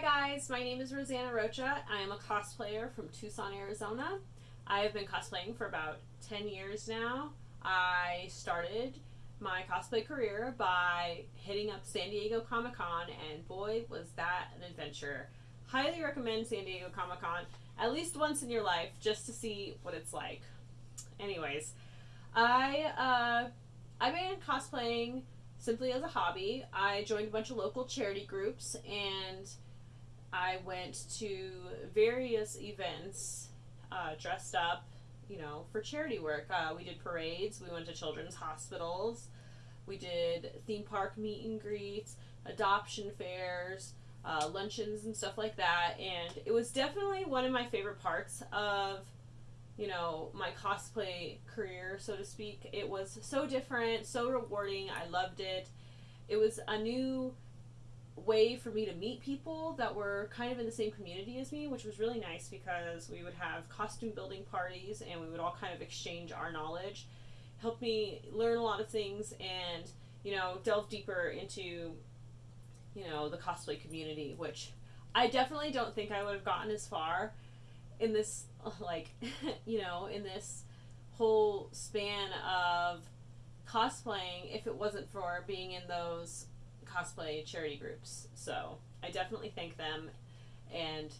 Hi guys, my name is Rosanna Rocha. I am a cosplayer from Tucson, Arizona. I have been cosplaying for about 10 years now. I started my cosplay career by hitting up San Diego Comic Con, and boy, was that an adventure. Highly recommend San Diego Comic Con at least once in your life just to see what it's like. Anyways, I uh, I began cosplaying simply as a hobby. I joined a bunch of local charity groups and I went to various events uh, dressed up, you know, for charity work. Uh, we did parades, we went to children's hospitals, we did theme park meet and greets, adoption fairs, uh, luncheons, and stuff like that. And it was definitely one of my favorite parts of, you know, my cosplay career, so to speak. It was so different, so rewarding. I loved it. It was a new way for me to meet people that were kind of in the same community as me, which was really nice because we would have costume building parties and we would all kind of exchange our knowledge. Helped me learn a lot of things and, you know, delve deeper into, you know, the cosplay community, which I definitely don't think I would have gotten as far in this, like, you know, in this whole span of cosplaying if it wasn't for being in those cosplay charity groups. So I definitely thank them. And,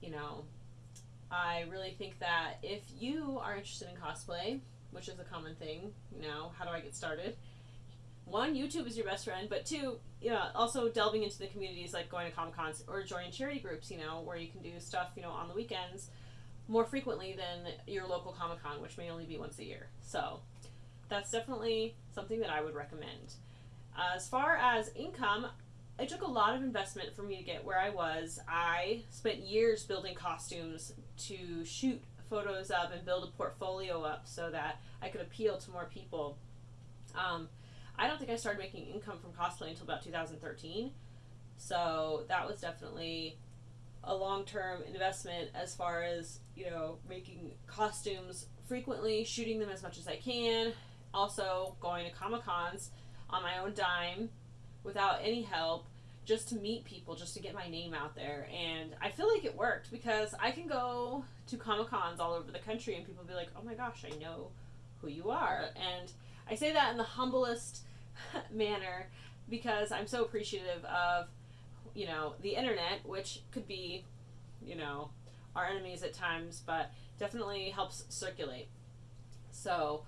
you know, I really think that if you are interested in cosplay, which is a common thing, you know, how do I get started? One, YouTube is your best friend, but two, you know, also delving into the communities like going to Comic Cons or joining charity groups, you know, where you can do stuff, you know, on the weekends more frequently than your local Comic Con, which may only be once a year. So that's definitely something that I would recommend. As far as income, it took a lot of investment for me to get where I was. I spent years building costumes to shoot photos of and build a portfolio up so that I could appeal to more people. Um, I don't think I started making income from cosplay until about 2013. So that was definitely a long term investment as far as, you know, making costumes frequently, shooting them as much as I can, also going to Comic Cons on my own dime without any help just to meet people, just to get my name out there. And I feel like it worked because I can go to Comic Cons all over the country and people be like, oh my gosh, I know who you are. And I say that in the humblest manner because I'm so appreciative of, you know, the internet, which could be, you know, our enemies at times, but definitely helps circulate. So,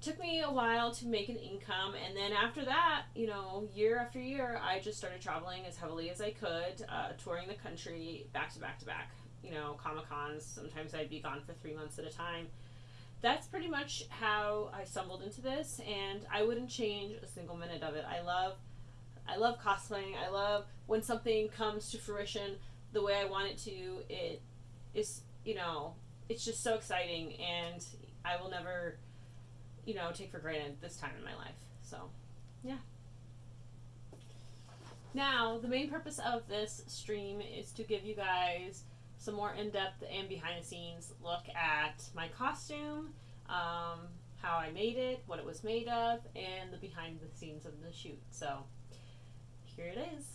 took me a while to make an income and then after that you know year after year i just started traveling as heavily as i could uh, touring the country back to back to back. You know comic cons sometimes i'd be gone for three months at a time. That's pretty much how i stumbled into this and i wouldn't change a single minute of it. I love i love cosplaying. I love when something comes to fruition the way i want it to. It is you know it's just so exciting and i will never you know, take for granted this time in my life. So, yeah. Now, the main purpose of this stream is to give you guys some more in-depth and behind-the-scenes look at my costume, um, how I made it, what it was made of, and the behind-the-scenes of the shoot. So, here it is.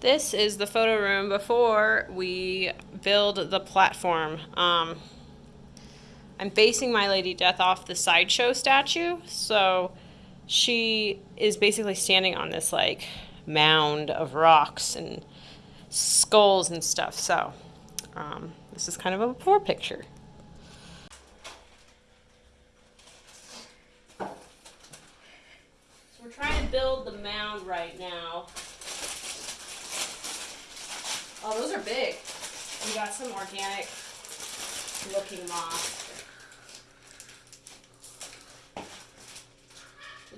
This is the photo room before we build the platform. Um, I'm basing my Lady Death off the sideshow statue. So she is basically standing on this like mound of rocks and skulls and stuff. So um, this is kind of a before picture. So we're trying to build the mound right now. Oh, those are big. We got some organic looking moss.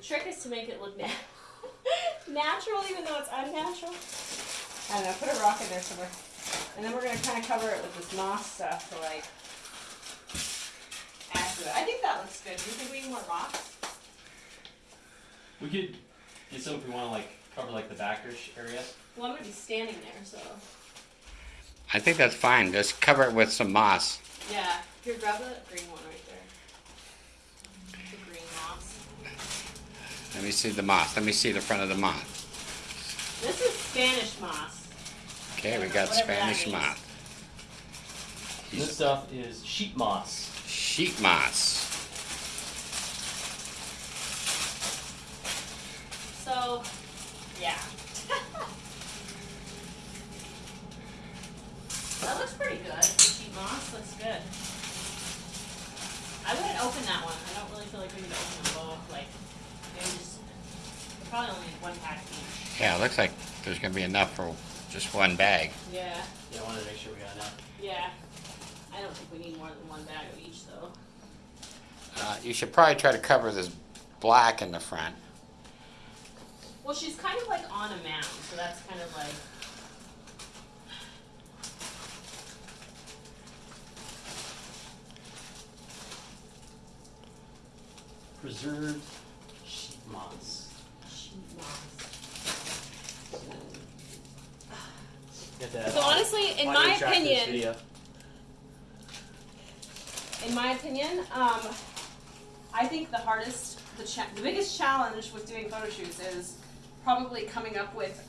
Trick is to make it look na natural even though it's unnatural. I don't know, put a rock in there somewhere. And then we're going to kind of cover it with this moss stuff to like add to it. I think that looks good. Do you think we need more rocks? We could get some if we want to like cover like the backerish area. Well, I'm going to be standing there, so. I think that's fine. Just cover it with some moss. Yeah. Here, grab the green one right there. Let me see the moth. Let me see the front of the moth. This is Spanish moss. Okay, we got Whatever Spanish means. moss. This stuff is sheet moss. Sheet moss. So, yeah. that looks pretty good. Sheet moss looks good. I wouldn't open that one. I don't really feel like we need to open them both. Like, maybe just we probably only need one pack each. Yeah, it looks like there's gonna be enough for just one bag. Yeah, Yeah, I wanted to make sure we got enough. yeah. I don't think we need more than one bag of each though. Uh, you should probably try to cover this black in the front. Well, she's kind of like on a mound, so that's kind of like. Preserved sheet moss. sheet moss. So honestly, in my track for this opinion, in my opinion, um, I think the hardest, the the biggest challenge with doing photo shoots is probably coming up with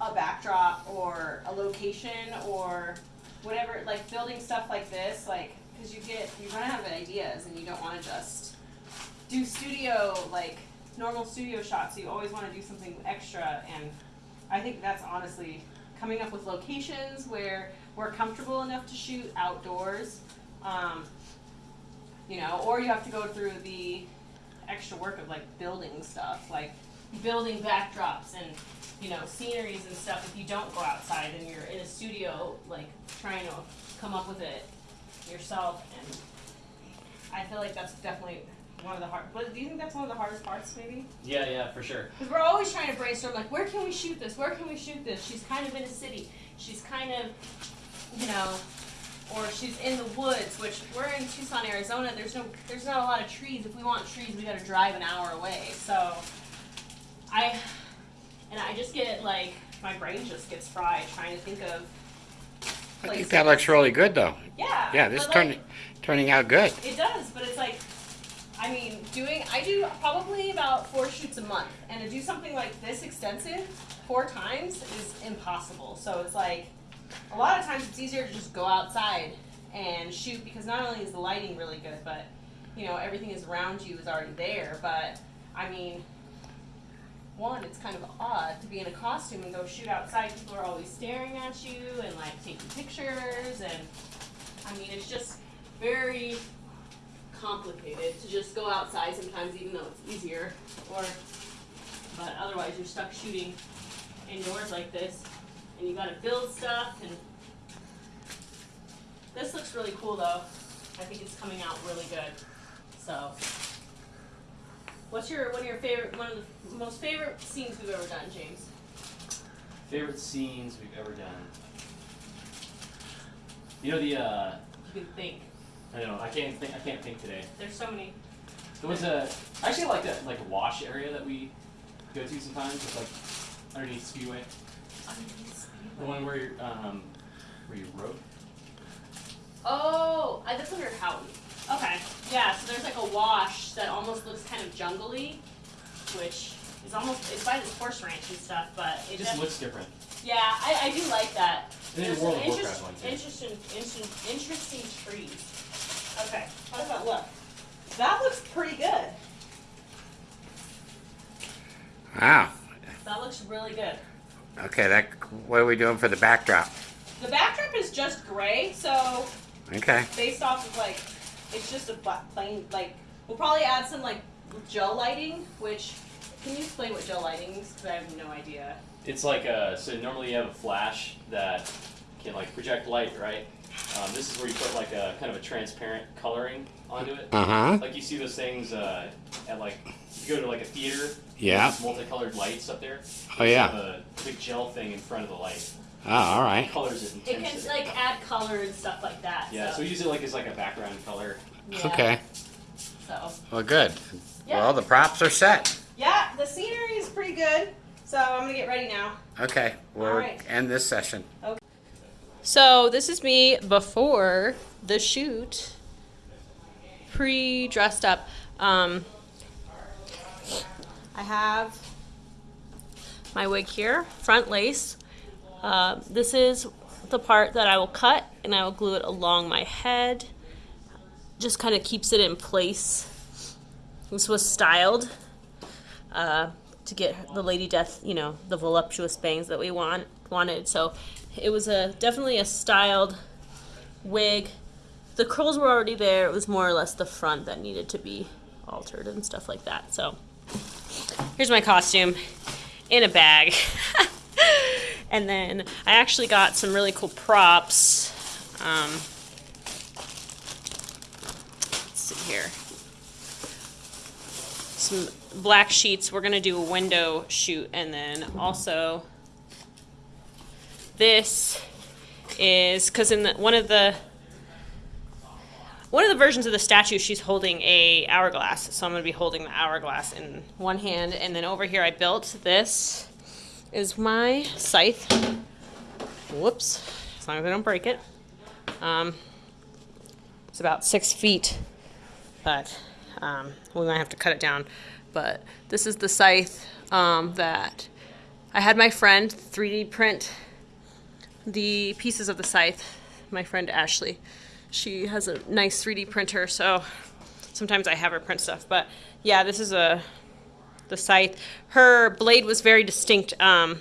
a backdrop or a location or whatever, like building stuff like this, like because you get you run out of ideas and you don't want to just do studio like normal studio shots. You always want to do something extra, and I think that's honestly coming up with locations where we're comfortable enough to shoot outdoors. Um, you know, or you have to go through the extra work of like building stuff, like building backdrops and you know sceneries and stuff. If you don't go outside and you're in a studio, like trying to come up with it yourself, and I feel like that's definitely one of the hard. But do you think that's one of the hardest parts, maybe? Yeah, yeah, for sure. Because we're always trying to brainstorm, like, where can we shoot this? Where can we shoot this? She's kind of in a city. She's kind of, you know, or she's in the woods, which we're in Tucson, Arizona. There's no, there's not a lot of trees. If we want trees, we got to drive an hour away. So, I, and I just get like, my brain just gets fried trying to think of. I think that looks really good though. Yeah. Yeah, this but, turning like, turning out good. it does, but it's like, I mean, doing, I do probably about four shoots a month, and to do something like this extensive four times is impossible. So it's like, a lot of times it's easier to just go outside and shoot because not only is the lighting really good, but, you know, everything is around you is already there. But, I mean, one, it's kind of odd to be in a costume and go shoot outside. People are always staring at you and like taking pictures, and I mean, it's just very complicated to just go outside sometimes, even though it's easier. Or, but otherwise, you're stuck shooting indoors like this, and you gotta build stuff. And this looks really cool, though. I think it's coming out really good. So, what's your one of your favorite, one of the most favorite scenes we've ever done, James? Favorite scenes we've ever done. You know the uh You can think. I know, I can't think I can't think today. There's so many. There was a I actually like that like wash area that we go to sometimes with like underneath Speedway. Underneath The one where you um where you rode. Oh, I, that's under Houghton. Okay, yeah. So there's like a wash that almost looks kind of jungly, which is almost it's by this horse ranch and stuff, but it It just looks different. yeah, I, I do like that. And then There's World of Warcraft one too. Interesting, interesting, interesting trees. Okay, how does that look? That looks pretty good. Wow. That looks really good. Okay, that what are we doing for the backdrop? The backdrop is just gray, so Okay. based off of like, it's just a plain like. We'll probably add some like gel lighting, which can you explain what gel lighting is? Because I have no idea. It's like a so normally you have a flash that can like project light, right? Um, this is where you put like a kind of a transparent coloring onto it. Uh huh. Like you see those things uh, at like you go to like a theater. Yeah. there's multicolored lights up there. Oh yeah. have a big gel thing in front of the light. Oh, all right. Colors it It can like add color and stuff like that. yeah, so So, we use it like as like a background color. yeah, Okay. So Well, good. Yeah. Well, the props are set. yeah, the scenery is pretty good. So I'm gonna get ready now. Okay. We'll All right. end this session. So this is me before the shoot, pre dressed up. Um, I have my wig here, front lace. Uh, this is the part that I will cut and I will glue it along my head. Just kind of keeps it in place. This was styled uh, to get the Lady Death, you know, the voluptuous bangs that we want wanted. So it was a definitely a styled wig. The curls were already there. It was more or less the front that needed to be altered and stuff like that. So here's my costume in a bag. and then I actually got some really cool props. Um, let's see here. Some black sheets. We're gonna do a window shoot, and then also this is because in the, one of the one of the versions of the statue she's holding a hourglass. So i'm going to be holding the hourglass in one hand. And then over here i built this is my scythe. Whoops. As long as i don't break it. Um, it's about six feet but um, we might have to cut it down. But this is the scythe um, that i had my friend 3d print the pieces of the scythe my friend ashley she has a nice 3D printer, so sometimes I have her print stuff. But yeah, this is a the scythe. Her blade was very distinct um,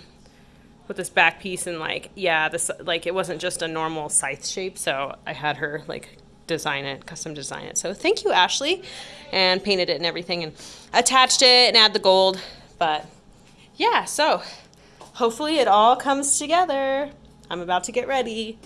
with this back piece, and like yeah, this like it wasn't just a normal scythe shape. So I had her like design it, custom design it. So thank you, Ashley, and painted it and everything, and attached it and add the gold. But yeah, so hopefully it all comes together. I'm about to get ready.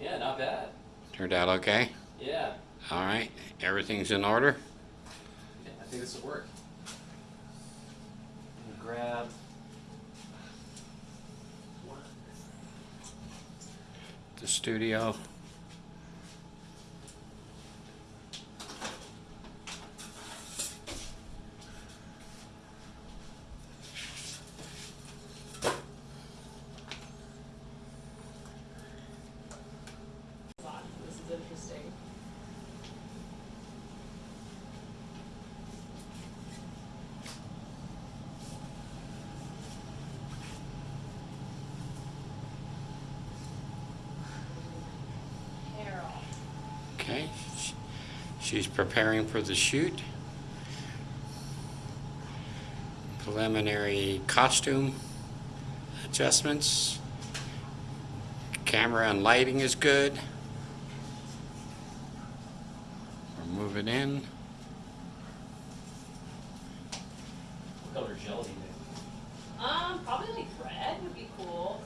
Yeah, not bad. Turned out okay? Yeah. All right. Everything's in order? yeah I think this will work. grab. The studio. This is interesting. Carol. Okay. She's preparing for the shoot. Preliminary costume adjustments. Camera and lighting is good. We're moving in. What color gel do you think? Um, probably like red would be cool.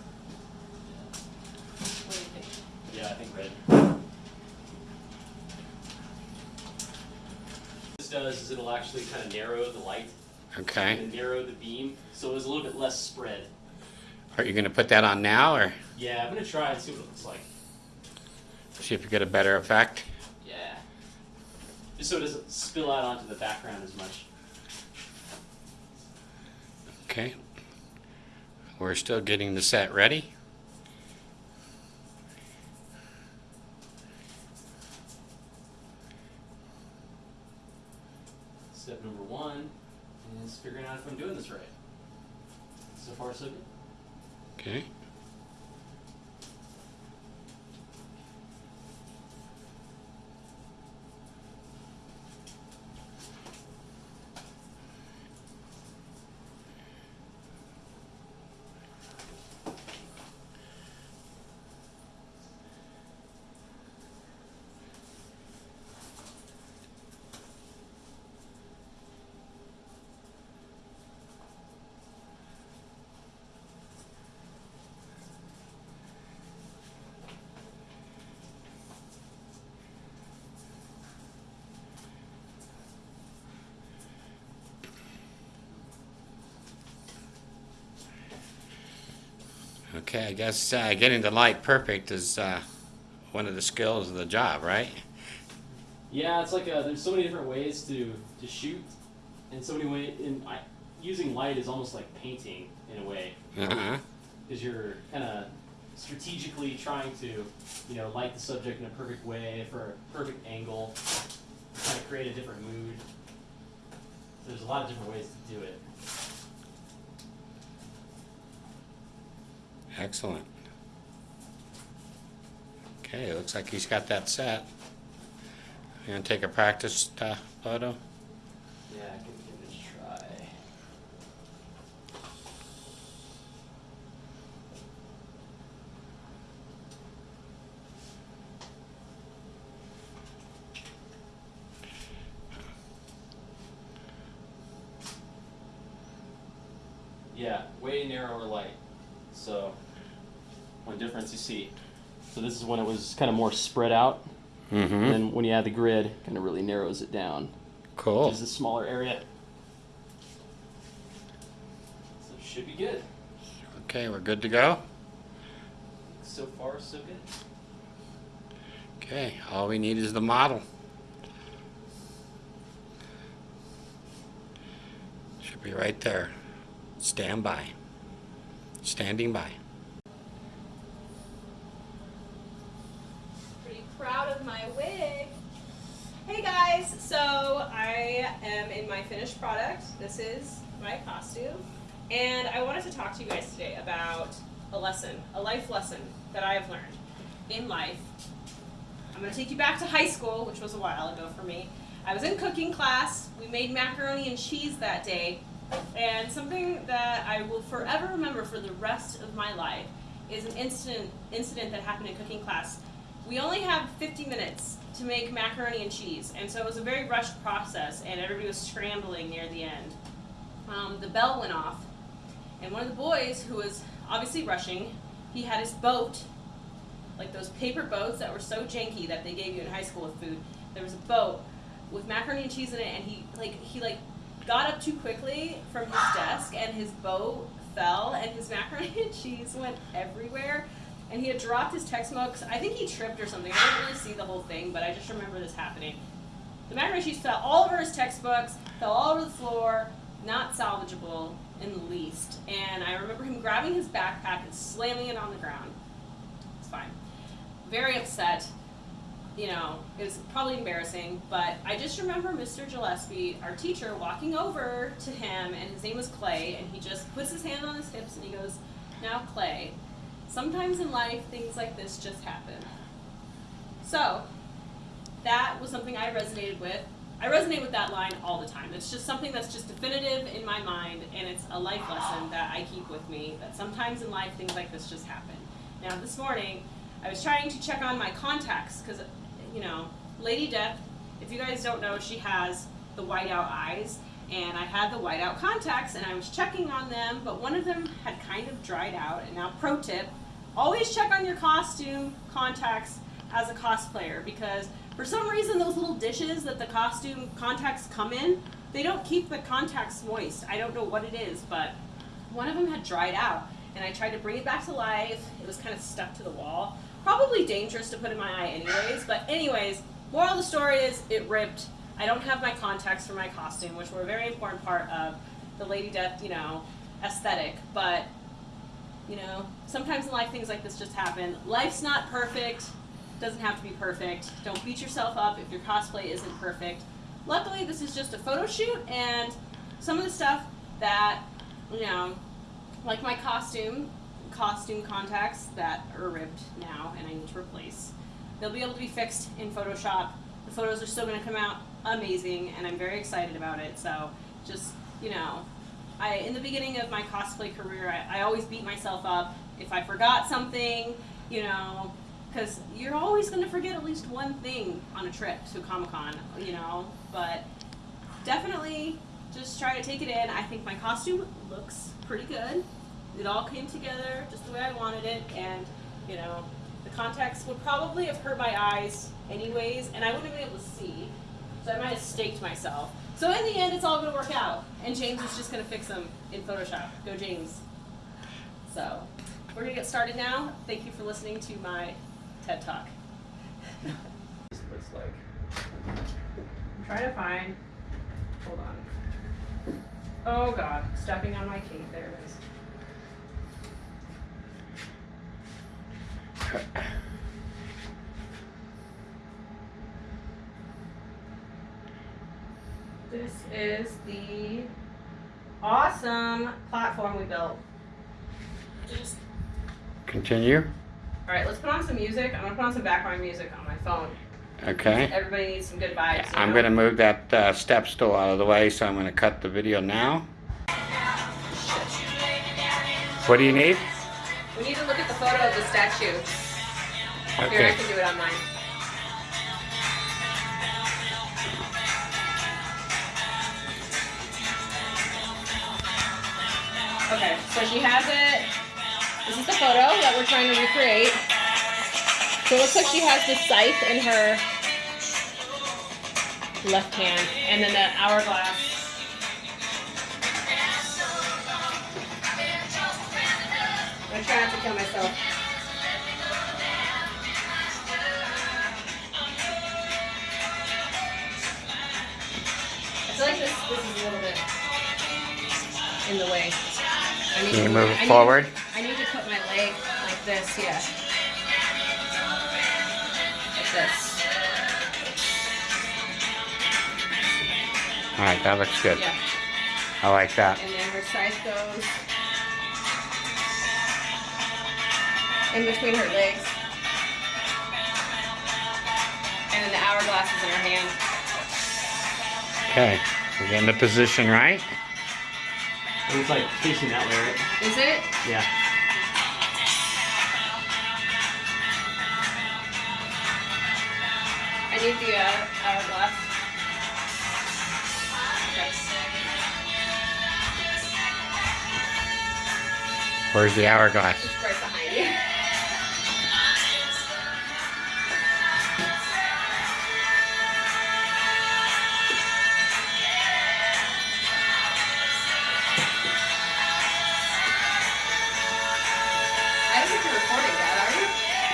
What do you think? Yeah, I think red. This does is it'll actually kind of narrow the light Okay. and narrow the beam, so it's a little bit less spread. Are you going to put that on now or Yeah, I'm gonna try and see what it looks like. see if you get a better effect? Yeah. Just so it doesn't spill out onto the background as much. Okay. We're still getting the set ready. Step number one is figuring out if I'm doing this right. Far. Okay. Okay, I guess uh, getting the light perfect is uh, one of the skills of the job, right? Yeah, it's like uh there's so many different ways to, to shoot, and so many ways. In I, using light is almost like painting in a way, Uh-huh. because you're kind of strategically trying to, you know, light the subject in a perfect way for a perfect angle, kind of create a different mood. So there's a lot of different ways to do it. Excellent. Okay, looks like he's got that set. You gonna take a practice uh, photo? Yeah, I can give it a try. Yeah, way narrower light. So, difference you see. So this is when it was kind of more spread out, Mm-hmm. and then when you add the grid, kind of really narrows it down. Cool. Which is a smaller area. So it should be good. Okay, we're good to go. So far, so good. Okay, all we need is the model. Should be right there. Stand by. Standing by. Pretty proud of my wig. Hey guys, so I am in my finished product. This is my costume. And I wanted to talk to you guys today about a lesson, a life lesson that I have learned in life. I'm going to take you back to high school, which was a while ago for me. I was in cooking class. We made macaroni and cheese that day. And something that I will forever remember for the rest of my life is an incident incident that happened in cooking class. We only have 50 minutes to make macaroni and cheese, and so it was a very rushed process, and everybody was scrambling near the end. Um, the bell went off, and one of the boys who was obviously rushing, he had his boat, like those paper boats that were so janky that they gave you in high school with food. There was a boat with macaroni and cheese in it, and he like he like got up too quickly from his desk, and his boat fell, and his macaroni and cheese went everywhere. And he had dropped his textbooks. I think he tripped or something. I didn't really see the whole thing, but I just remember this happening. The cheese fell all over his textbooks, fell all over the floor, not salvageable in the least. And I remember him grabbing his backpack and slamming it on the ground. It's fine. Very upset. You know, it was probably embarrassing, but I just remember Mr. Gillespie, our teacher, walking over to him, and his name was Clay, and he just puts his hand on his hips and he goes, Now, Clay, sometimes in life things like this just happen. So, that was something I resonated with. I resonate with that line all the time. It's just something that's just definitive in my mind, and it's a life lesson that I keep with me that sometimes in life things like this just happen. Now, this morning, I was trying to check on my contacts because, you know, Lady Death, if you guys don't know, she has the whiteout eyes, and I had the whiteout contacts, and I was checking on them, but one of them had kind of dried out. And now, pro tip always check on your costume contacts as a cosplayer because for some reason those little dishes that the costume contacts come in they don't keep the contacts moist. I don't know what it is but one of them had dried out and i tried to bring it back to life. It was kind of stuck to the wall. Probably dangerous to put in my eye anyways but anyways moral of the story is it ripped. I don't have my contacts for my costume which were a very important part of the lady death you know aesthetic but you know, sometimes in life things like this just happen. Life's not perfect, doesn't have to be perfect. Don't beat yourself up if your cosplay isn't perfect. Luckily, this is just a photo shoot, and some of the stuff that, you know, like my costume, costume contacts that are ripped now and I need to replace, they'll be able to be fixed in Photoshop. The photos are still going to come out amazing, and I'm very excited about it. So, just, you know, I, in the beginning of my cosplay career, I, I always beat myself up if I forgot something, you know, because you're always going to forget at least one thing on a trip to Comic Con, you know. But definitely just try to take it in. I think my costume looks pretty good. It all came together just the way I wanted it, and you know, the contacts would probably have hurt my eyes anyways, and I wouldn't have been able to see. So I might have staked myself. So in the end, it's all going to work out. And James is just going to fix them in Photoshop. Go James. So we're going to get started now. Thank you for listening to my TED Talk. This is what it's like. I'm trying to find. Hold on. Oh God, stepping on my cape. There it is. This is the awesome platform we built. Just Continue. All right, let's put on some music. I'm gonna put on some background music on my phone. Okay. Everybody needs some good vibes. you I'm know? gonna move that uh, step stool out of the way, so I'm gonna cut the video now. What do you need? We need to look at the photo of the statue. Here, I Okay. can do it on Okay, so she has it. This is the photo that we're trying to recreate. So it looks like she has the scythe in her left hand, and then the hourglass. I'm trying not to kill myself. I feel like this, this is a little bit in the way. I Can you to- move I it need- forward? I need to put my leg like this, yeah. Like this. All right, that looks good. Yeah. I like that. And then her scythe goes in between her legs. And then the hourglass is in her hand. Okay, we're getting the position right. And it's like fishing that way, right? Is it? Yeah. I need the uh, hourglass. Okay. Where's the hourglass? It's right behind you.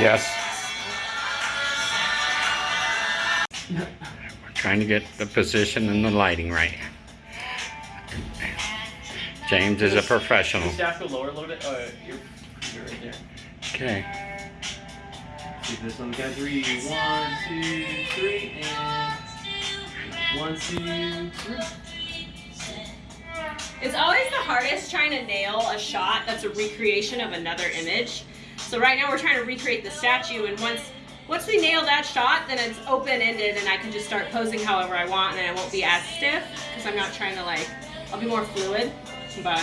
Yes. We're trying to get the position and the lighting right. James is a professional. Can you staff go lower a little bit? Oh, you're, you're right there. Okay. See this one. Count three. One, two, three, and one, two, three. It's always the hardest trying to nail a shot that's a recreation of another image. So right now we're trying to recreate the statue and once once we nail that shot, then it's open-ended and I can just start posing however I want and I won't be as stiff because I'm not trying to like, I'll be more fluid, but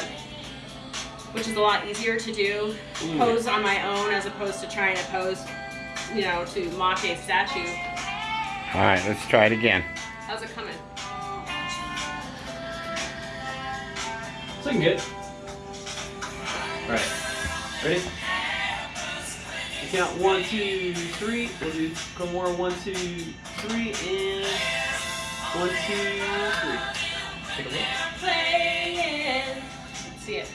which is a lot easier to do, Mm. pose on my own as opposed to trying to pose, you know, to mock a statue. All right, let's try it again. How's it coming? It's looking good. Alright. Ready? You count one, two, three. We'll do a more. One, two, three, and one, two, three. Take a look. Playing. See it.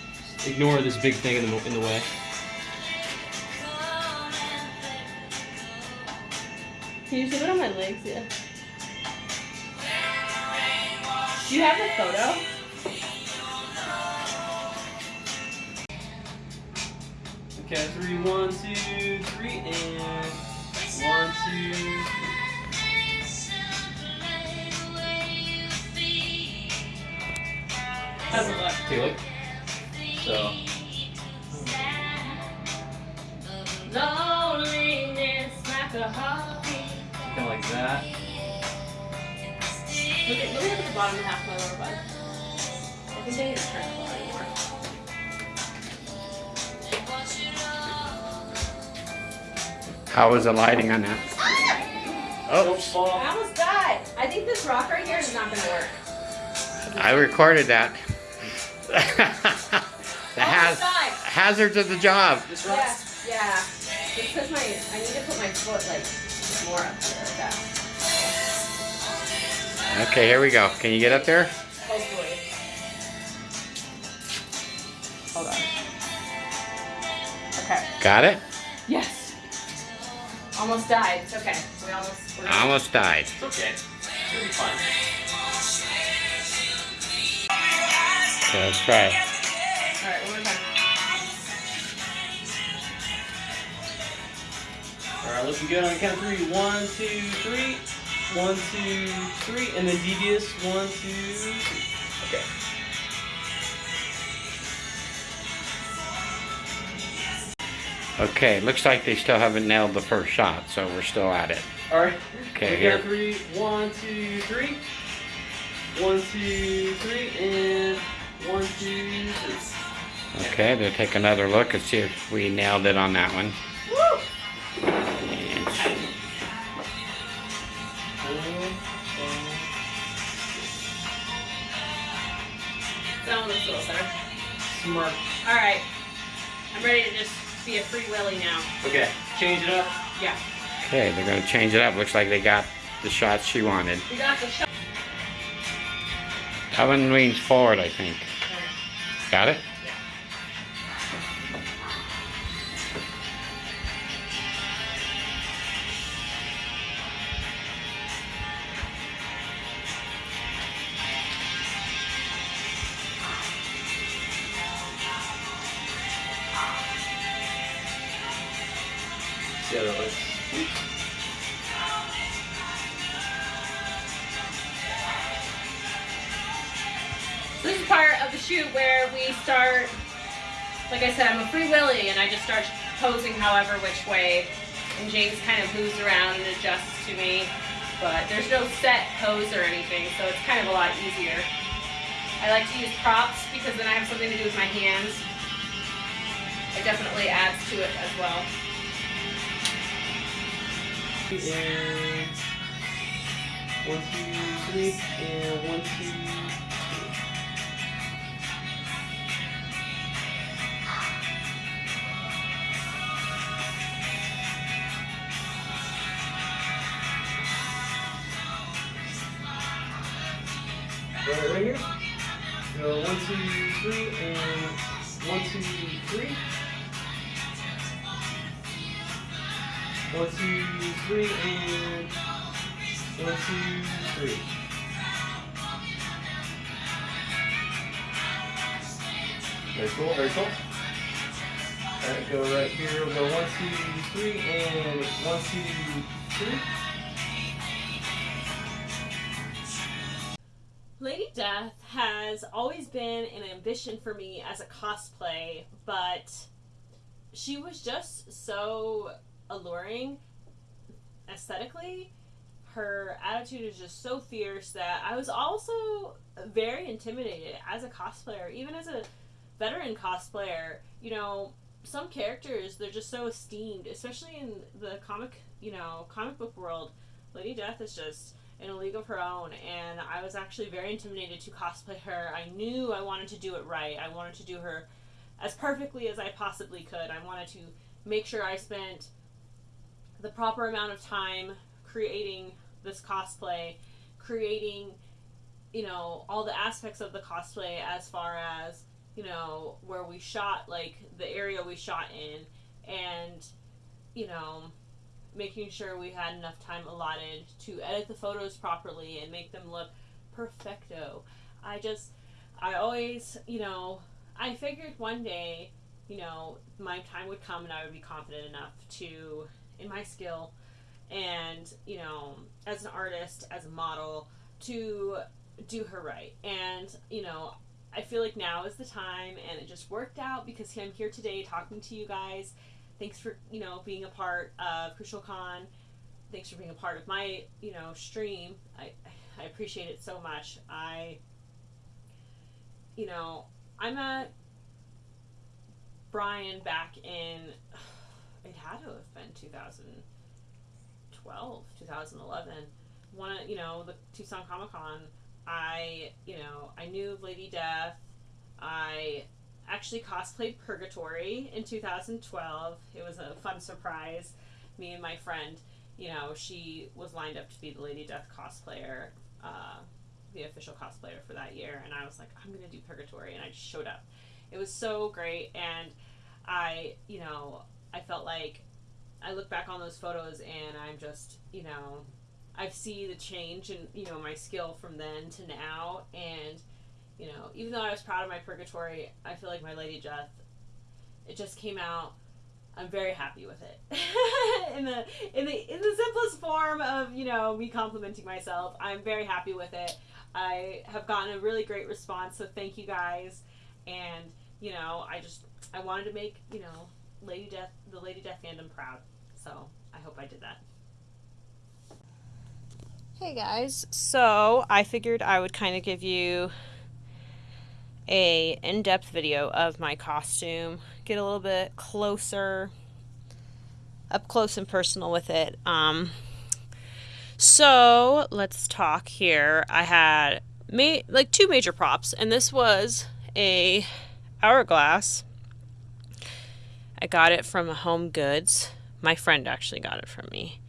Ignore this big thing in the, in the way. Can you zoom in on my legs? Yeah. Do you have the photo? Okay, three, one, two, three, and one, two. Take a. So, Loneliness like a kind of like that. Look at, look at the bottom half of my lower butt. I think they need to turn How was the lighting on that? Don't Oh, fall. I almost died. I think this rock right here is not going to work. I recorded that. the Almost haz- died. hazards of the job. This Yeah, yeah. Just because my, I need to put my foot like more up there like that. Okay, here we go. Can you get up there? Hopefully. Hold on. Okay. Got it? Yes. Almost died. It's okay. We almost. We're Almost died. It's okay. It'll be fine. Okay, let's try it. All right. One more time. All right, looking good on the count of three. One, two, three. One, two, three, and then devious. One, two, three. Okay. Okay, looks like they still haven't nailed the first shot, so we're still at it. All right. Okay, Looking here. at three. One, two, three. One, two, three, and one, two, three. Okay, they'll take another look and see if we nailed it on that one. Woo! And That one looks a little better. Smart. All right. I'm ready to just be a free willy now. Okay, change it up. Yeah. Okay, they're gonna change it up. Looks like they got the shots she wanted. We got the shot. That one leans forward, I think. Got it? Free willy and I just start posing however which way. And James kind of moves around and adjusts to me. But there's no set pose or anything, so it's kind of a lot easier. I like to use props because then I have something to do with my hands. It definitely adds to it as well. And one, two, three, and one, two, Right, right here. Go one, two, three, and one, two, three. One, two, three, and one, two, three. Very cool, very cool. Alright, go right here. We'll go one, two, three, and one, two, three. Has always been an ambition for me as a cosplay, but she was just so alluring aesthetically. Her attitude is just so fierce that I was also very intimidated as a cosplayer, even as a veteran cosplayer. You know, some characters they're just so esteemed, especially in the comic, you know, comic book world. Lady Death is just in a league of her own and I was actually very intimidated to cosplay her. I knew I wanted to do it right. I wanted to do her as perfectly as I possibly could. I wanted to make sure I spent the proper amount of time creating this cosplay, creating you know all the aspects of the cosplay as far as you know where we shot like the area we shot in and you know making sure we had enough time allotted to edit the photos properly and make them look perfecto. I just, I always, you know, I figured one day, you know, my time would come and I would be confident enough to, in my skill, and, you know, as an artist, as a model, to do her right. And, you know, I feel like now is the time and it just worked out because I'm here today talking to you guys thanks for you know being a part of Crucial Con. Thanks for being a part of my you know stream. I I appreciate it so much. I you know I met Brian back in it had to have been 2012 2011 one of you know the Tucson Comic Con I you know I knew Lady Death I actually cosplayed Purgatori in 2012. It was a fun surprise. Me and my friend, you know, she was lined up to be the Lady Death cosplayer, uh, the official cosplayer for that year, and I was like, I'm gonna do Purgatori, and I just showed up. It was so great, and I, you know, I felt like I look back on those photos, and I'm just, you know, I see the change in, you know, my skill from then to now, and you know, even though I was proud of my Purgatori, I feel like my Lady Death, it just came out. I'm very happy with it. in the in the in the simplest form of you know me complimenting myself, I'm very happy with it. I have gotten a really great response, so thank you guys. And you know, I just I wanted to make you know Lady Death the Lady Death fandom proud. So I hope I did that. Hey guys, so I figured I would kind of give you a in-depth video of my costume, get a little bit closer, up close and personal with it. Um, so let's talk here. I had ma- like two major props, and this was a hourglass. I got it from Home Goods. My friend actually got it from me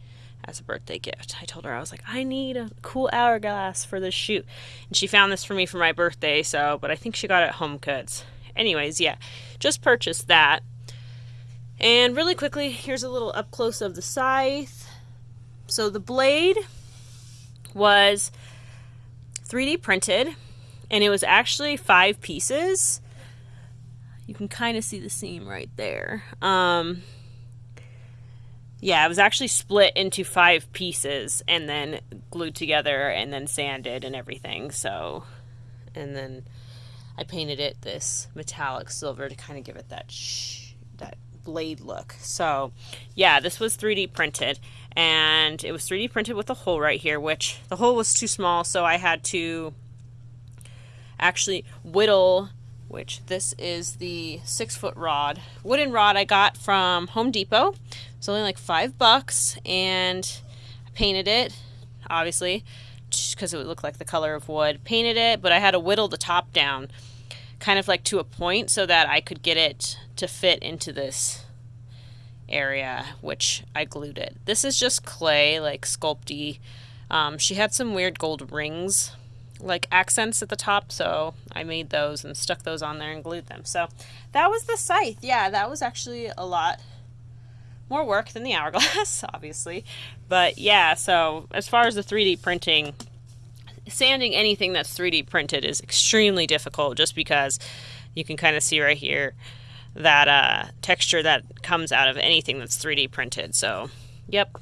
as a birthday gift. I told her I was like, I need a cool hourglass for this shoot, and she found this for me for my birthday. So, but I think she got it at Home Goods. Anyways, yeah, just purchased that. And really quickly, here's a little up close of the scythe. So the blade was 3D printed, and it was actually five pieces. You can kind of see the seam right there. Um, yeah, it was actually split into five pieces and then glued together and then sanded and everything. So, and then I painted it this metallic silver to kind of give it that sh- that blade look. So, yeah, this was 3D printed and it was 3D printed with a hole right here, which the hole was too small, so I had to actually whittle which this is the six foot rod wooden rod I got from Home Depot it's only like five bucks, and I painted it, obviously, because it would look like the color of wood. Painted it, but I had to whittle the top down, kind of like to a point, so that I could get it to fit into this area, which I glued it. This is just clay, like sculpty. Um, she had some weird gold rings, like accents at the top, so I made those and stuck those on there and glued them. So that was the scythe. Yeah, that was actually a lot more work than the hourglass, obviously. But yeah, so as far as the 3D printing, sanding anything that's 3D printed is extremely difficult just because you can kind of see right here that uh, texture that comes out of anything that's 3D printed. So, yep.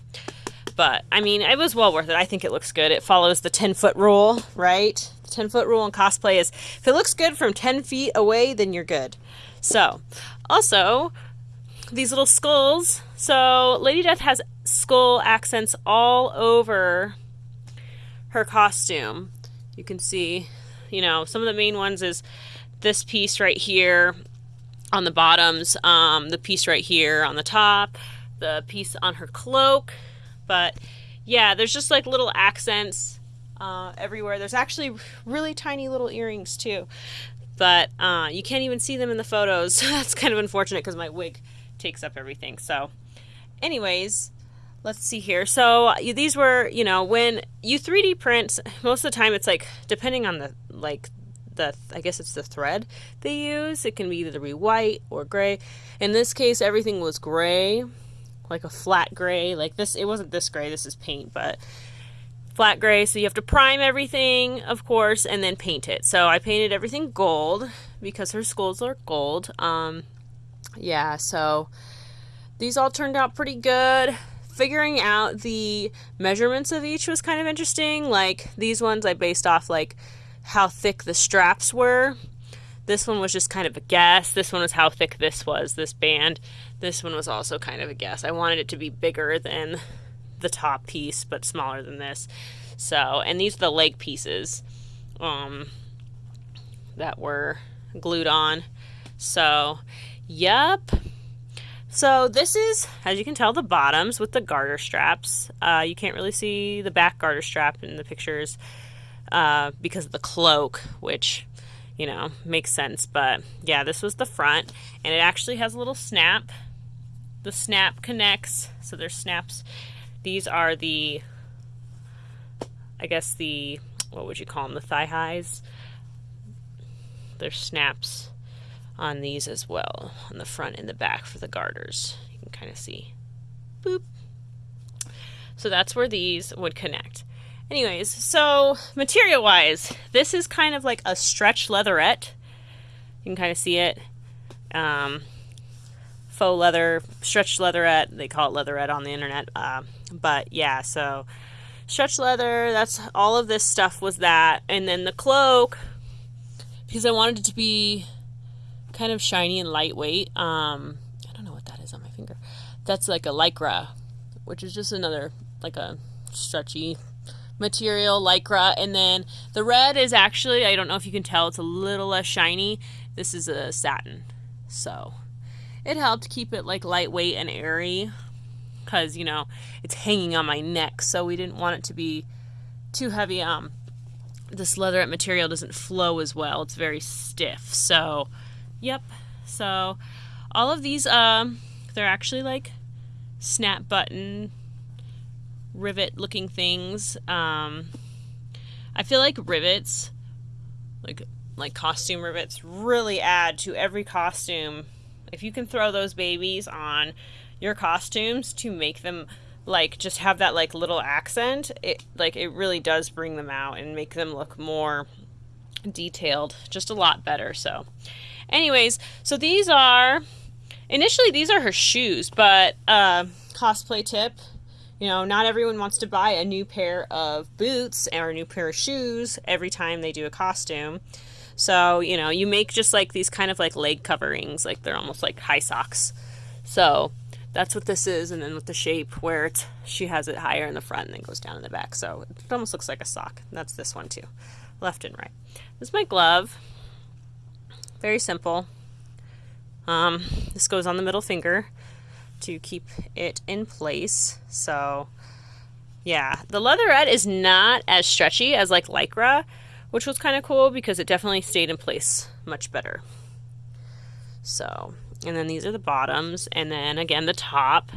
But I mean, it was well worth it. I think it looks good. It follows the 10 foot rule, right? The 10 foot rule in cosplay is if it looks good from 10 feet away, then you're good. So, also, these little skulls. So Lady Death has skull accents all over her costume. You can see, you know, some of the main ones is this piece right here on the bottoms, um, the piece right here on the top, the piece on her cloak. But yeah, there's just like little accents uh, everywhere. There's actually really tiny little earrings too, but uh, you can't even see them in the photos. That's kind of unfortunate because my wig takes up everything. So, anyways, let's see here. So these were, you know, when you 3D print, most of the time it's like depending on the like the I guess it's the thread they use. It can be either be white or gray. In this case, everything was gray, like a flat gray. Like this, it wasn't this gray. This is paint, but flat gray. So you have to prime everything, of course, and then paint it. So I painted everything gold because her skulls are gold. Um, yeah, so these all turned out pretty good. Figuring out the measurements of each was kind of interesting. Like these ones I based off like how thick the straps were. This one was just kind of a guess. This one was how thick this was, this band. This one was also kind of a guess. I wanted it to be bigger than the top piece, but smaller than this. So, and these are the leg pieces um, that were glued on. So, Yup. So this is, as you can tell, the bottoms with the garter straps. Uh, you can't really see the back garter strap in the pictures uh, because of the cloak, which, you know, makes sense. But yeah, this was the front, and it actually has a little snap. The snap connects, so there's snaps. These are the, I guess the, what would you call them, the thigh highs. There's snaps on these as well, on the front and the back for the garters. You can kind of see. Boop. So that's where these would connect. Anyways, so material wise, this is kind of like a stretch leatherette. You can kind of see it. Um, faux leather, stretch leatherette. They call it leatherette on the internet. Uh, but yeah, so stretch leather. That's all of this stuff was that, and then the cloak because I wanted it to be kind of shiny and lightweight. Um, I don't know what that is on my finger. That's like a lycra, which is just another like a stretchy material lycra and then the red is actually I don't know if you can tell it's a little less shiny this is a satin so it helped keep it like lightweight and airy because you know it's hanging on my neck so we didn't want it to be too heavy um this leatherette material doesn't flow as well it's very stiff so yep so all of these um they're actually like snap button rivet looking things. Um, I feel like rivets, like like costume rivets, really add to every costume. If you can throw those babies on your costumes to make them like just have that like little accent, it like it really does bring them out and make them look more detailed, just a lot better. So, anyways, so these are initially these are her shoes, but uh, cosplay tip you know, not everyone wants to buy a new pair of boots or a new pair of shoes every time they do a costume. So, you know, you make just like these kind of like leg coverings, like they're almost like high socks. So, that's what this is and then with the shape where it's she has it higher in the front and then goes down in the back. So, it almost looks like a sock. That's this one too. Left and right. This is my glove. Very simple. Um, this goes on the middle finger to keep it in place. So yeah, the leatherette is not as stretchy as like Lycra, which was kind of cool because it definitely stayed in place much better. So, and then these are the bottoms, and then again the top,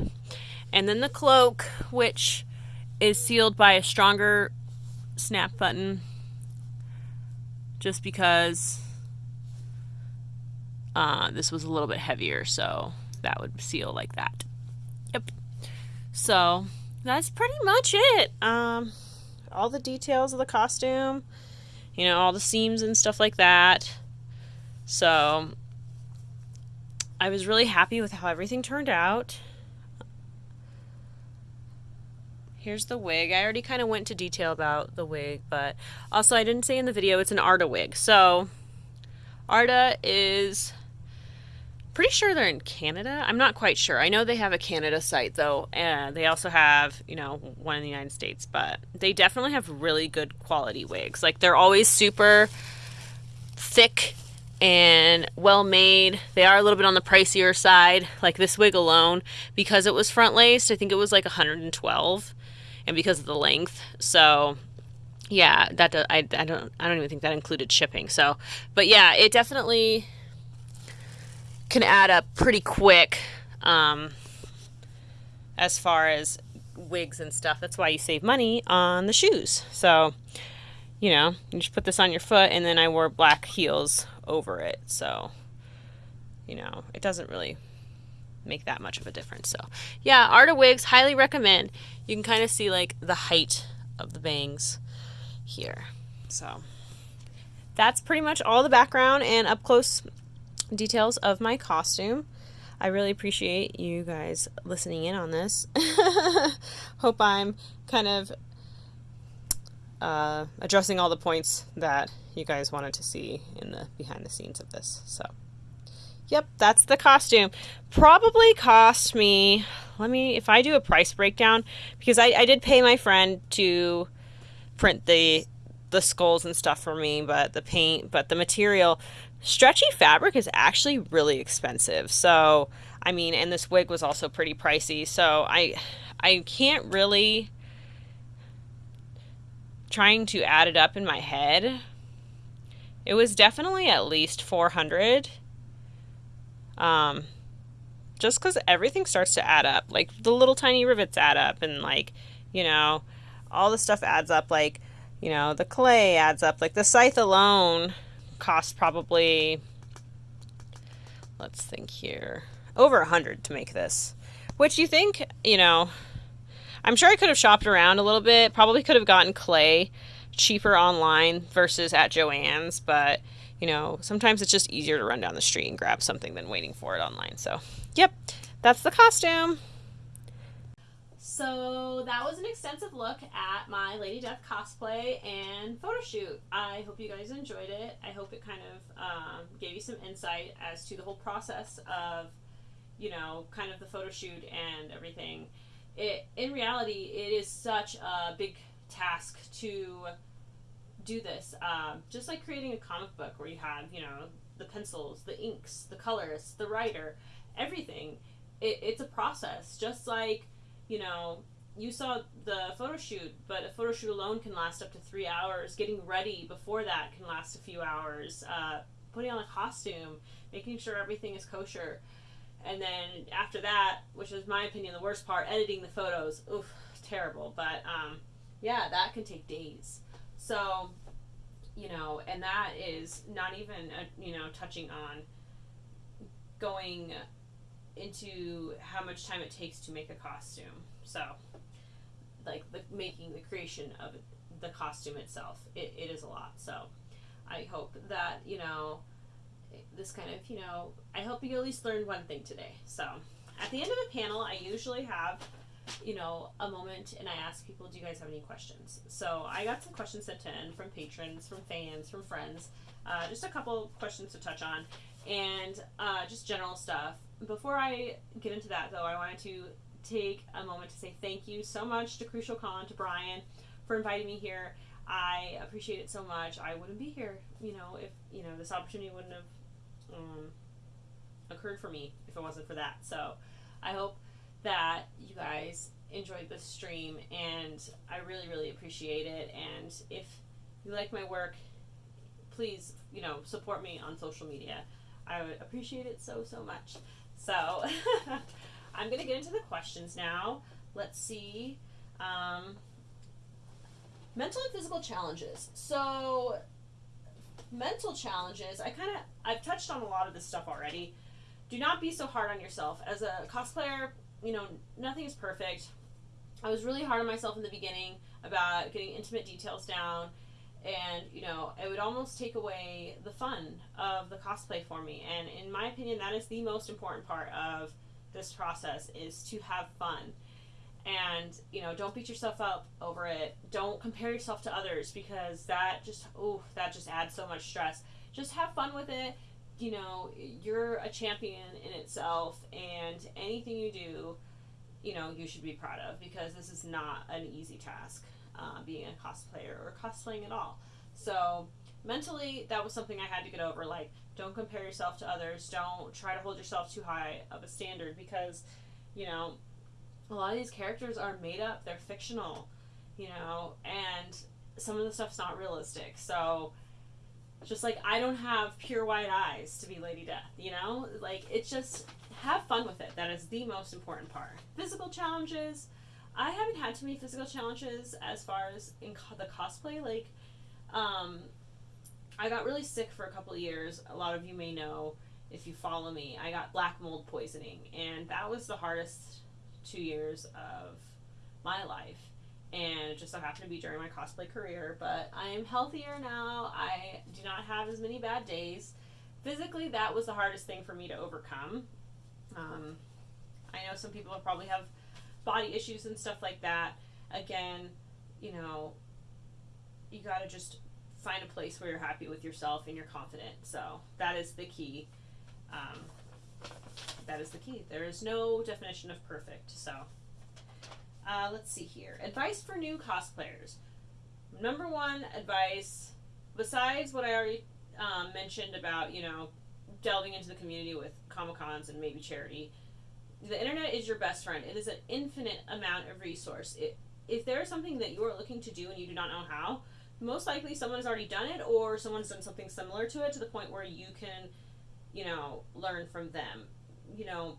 and then the cloak, which is sealed by a stronger snap button just because uh, this was a little bit heavier, so that would seal like that. Yep. So that's pretty much it. Um, all the details of the costume, you know, all the seams and stuff like that. So I was really happy with how everything turned out. Here's the wig. I already kind of went into detail about the wig, but also I didn't say in the video it's an Arda wig. So Arda is pretty sure they're in Canada. I'm not quite sure. I know they have a Canada site though, and they also have, you know, one in the United States, but they definitely have really good quality wigs. Like they're always super thick and well made. They are a little bit on the pricier side. Like this wig alone, because it was front laced, I think it was like 112 and because of the length. So yeah, that does, I, I don't I don't even think that included shipping. So, but yeah, it definitely can add up pretty quick um, as far as wigs and stuff. That's why you save money on the shoes. So, you know, you just put this on your foot, and then I wore black heels over it. So, you know, it doesn't really make that much of a difference. So, yeah, Arda Wigs, highly recommend. You can kind of see like the height of the bangs here. So, that's pretty much all the background and up close details of my costume. I really appreciate you guys listening in on this. Hope I'm kind of uh, addressing all the points that you guys wanted to see in the behind the scenes of this. So, yep, that's the costume. Probably cost me, let me, if I do a price breakdown, because I, I did pay my friend to print the the skulls and stuff for me, but the paint, but the material stretchy fabric is actually really expensive. So, I mean, and this wig was also pretty pricey. So, I I can't really trying to add it up in my head. It was definitely at least 400. Um just cuz everything starts to add up. Like the little tiny rivets add up and like, you know, all the stuff adds up like, you know, the clay adds up. Like the scythe alone cost probably, let's think here, over a hundred to make this. Which you think, you know, I'm sure I could have shopped around a little bit. Probably could have gotten clay cheaper online versus at Joann's, but you know, sometimes it's just easier to run down the street and grab something than waiting for it online. So, yep, that's the costume. So that was an extensive look at my Lady Death cosplay and photo shoot. I hope you guys enjoyed it. I hope it kind of um, gave you some insight as to the whole process of, you know, kind of the photo shoot and everything. It in reality, it is such a big task to do this. Um, just like creating a comic book where you have, you know, the pencils, the inks, the colors, the writer, everything. It, it's a process, just like you know, you saw the photo shoot, but a photo shoot alone can last up to three hours. Getting ready before that can last a few hours. Uh, putting on a costume, making sure everything is kosher. And then after that, which is my opinion the worst part, editing the photos. Oof, terrible. But um, yeah, that can take days. So, you know, and that is not even, a, you know, touching on going into how much time it takes to make a costume. So, like the making the creation of the costume itself, it, it is a lot. So, I hope that you know this kind of you know I hope you at least learned one thing today. So, at the end of a panel, I usually have you know a moment and I ask people, do you guys have any questions? So I got some questions sent in from patrons, from fans, from friends. Uh, just a couple questions to touch on, and uh, just general stuff before I get into that, though, I wanted to take a moment to say thank you so much to Crucial Con, to Brian, for inviting me here. I appreciate it so much. I wouldn't be here, you know, if you know this opportunity wouldn't have um, occurred for me if it wasn't for that. So, I hope that you guys enjoyed this stream, and I really, really appreciate it. And if you like my work, please, you know, support me on social media. I would appreciate it so, so much. So I'm going to get into the questions now. Let's see. Um, mental and physical challenges. So mental challenges, I kind of I've touched on a lot of this stuff already. Do not be so hard on yourself. As a cosplayer, you know, nothing is perfect. I was really hard on myself in the beginning about getting intimate details down and you know it would almost take away the fun of the cosplay for me. And in my opinion that is the most important part of this process is to have fun. And you know don't beat yourself up over it. Don't compare yourself to others because that just oh that just adds so much stress. Just have fun with it. You know you're a champion in itself and anything you do you know you should be proud of because this is not an easy task uh, being a cosplayer or cosplaying at all. So mentally, that was something I had to get over. Like, don't compare yourself to others. Don't try to hold yourself too high of a standard because, you know, a lot of these characters are made up. They're fictional, you know, and some of the stuff's not realistic. So, just like I don't have pure white eyes to be Lady Death, you know? Like, it's just have fun with it. That is the most important part. Physical challenges, I haven't had too many physical challenges as far as in co- the cosplay. Like, um, I got really sick for a couple years. A lot of you may know if you follow me. I got black mold poisoning, and that was the hardest two years of my life. And it just so happened to be during my cosplay career. But I am healthier now. I do not have as many bad days. Physically, that was the hardest thing for me to overcome. Um, I know some people probably have body issues and stuff like that, again, you know, you got to just find a place where you're happy with yourself and you're confident. So that is the key. Um, that is the key. There is no definition of perfect. So uh, let's see here. Advice for new cosplayers. Number one advice, besides what I already um, mentioned about, you know, delving into the community with Comic Cons and maybe charity, the internet is your best friend. It is an infinite amount of resource. It, if there is something that you are looking to do and you do not know how, most likely someone has already done it or someone's done something similar to it to the point where you can, you know, learn from them. You know,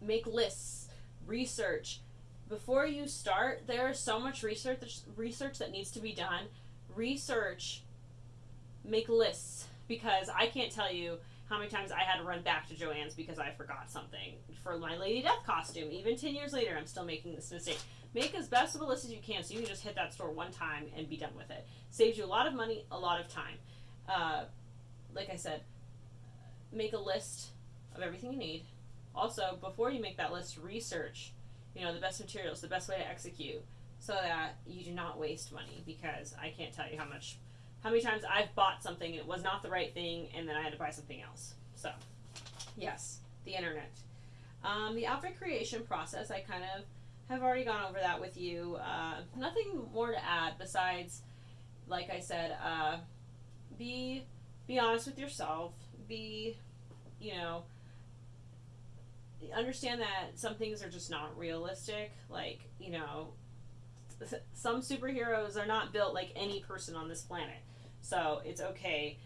make lists, research. Before you start, there is so much research research that needs to be done. Research, make lists because I can't tell you how many times I had to run back to Joann's because I forgot something for my Lady Death costume. Even 10 years later, I'm still making this mistake. Make as best of a list as you can so you can just hit that store one time and be done with it. Saves you a lot of money, a lot of time. Uh, like I said, make a list of everything you need. Also, before you make that list, research, you know, the best materials, the best way to execute, so that you do not waste money. Because I can't tell you how much, how many times I've bought something and it was not the right thing, and then I had to buy something else. So, yes, the internet. Um, the outfit creation process, I kind of have already gone over that with you. Uh, nothing more to add besides, like I said, uh, be be honest with yourself. Be, you know, understand that some things are just not realistic. Like, you know, some superheroes are not built like any person on this planet. So it's okay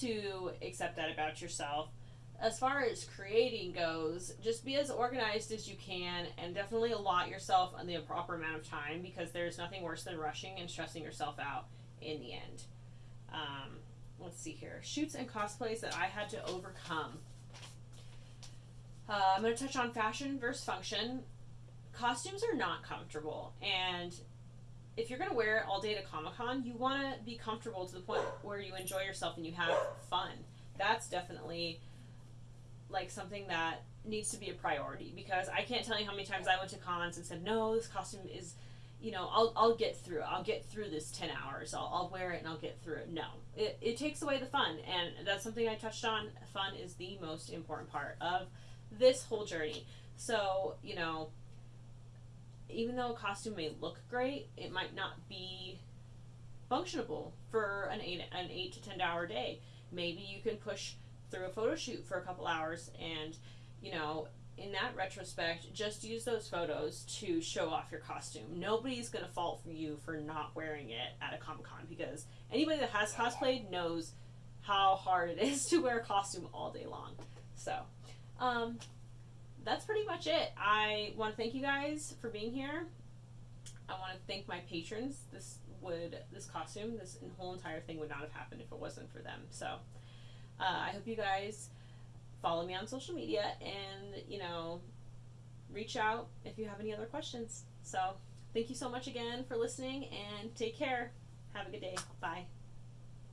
to accept that about yourself. As far as creating goes, just be as organized as you can and definitely allot yourself the proper amount of time because there's nothing worse than rushing and stressing yourself out in the end. Um, let's see here shoots and cosplays that I had to overcome. Uh, I'm going to touch on fashion versus function. Costumes are not comfortable, and if you're going to wear it all day to Comic Con, you want to be comfortable to the point where you enjoy yourself and you have fun. That's definitely like something that needs to be a priority because I can't tell you how many times I went to cons and said, no, this costume is, you know, I'll, I'll get through. I'll get through this 10 hours. I'll, I'll wear it and I'll get through it. No, it, it takes away the fun. And that's something I touched on. Fun is the most important part of this whole journey. So, you know, even though a costume may look great, it might not be functionable for an eight an eight to ten hour day. Maybe you can push through a photo shoot for a couple hours and you know in that retrospect just use those photos to show off your costume. Nobody's going to fault for you for not wearing it at a comic-con because anybody that has cosplayed knows how hard it is to wear a costume all day long. So um, that's pretty much it i want to thank you guys for being here i want to thank my patrons this would this costume this whole entire thing would not have happened if it wasn't for them so uh, I hope you guys follow me on social media and, you know, reach out if you have any other questions. So, thank you so much again for listening and take care. Have a good day. Bye.